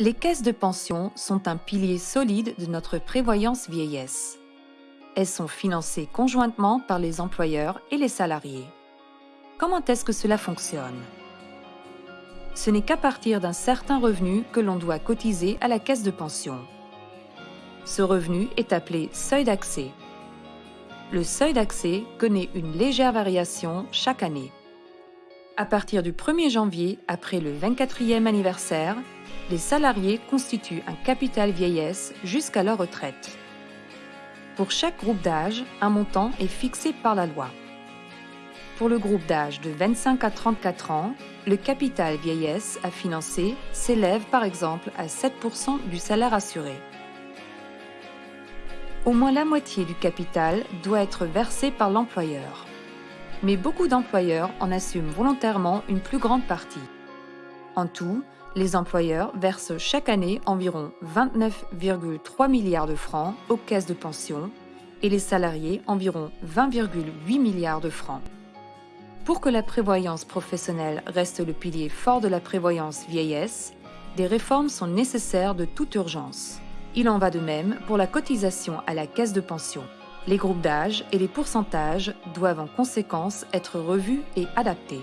Les caisses de pension sont un pilier solide de notre prévoyance vieillesse. Elles sont financées conjointement par les employeurs et les salariés. Comment est-ce que cela fonctionne? Ce n'est qu'à partir d'un certain revenu que l'on doit cotiser à la caisse de pension. Ce revenu est appelé seuil d'accès. Le seuil d'accès connaît une légère variation chaque année. À partir du 1er janvier, après le 24e anniversaire, les salariés constituent un capital vieillesse jusqu'à leur retraite. Pour chaque groupe d'âge, un montant est fixé par la loi. Pour le groupe d'âge de 25 à 34 ans, le capital vieillesse à financer s'élève par exemple à 7% du salaire assuré. Au moins la moitié du capital doit être versé par l'employeur. Mais beaucoup d'employeurs en assument volontairement une plus grande partie. En tout, les employeurs versent chaque année environ 29,3 milliards de francs aux caisses de pension et les salariés environ 20,8 milliards de francs. Pour que la prévoyance professionnelle reste le pilier fort de la prévoyance vieillesse, des réformes sont nécessaires de toute urgence. Il en va de même pour la cotisation à la caisse de pension. Les groupes d'âge et les pourcentages doivent en conséquence être revus et adaptés.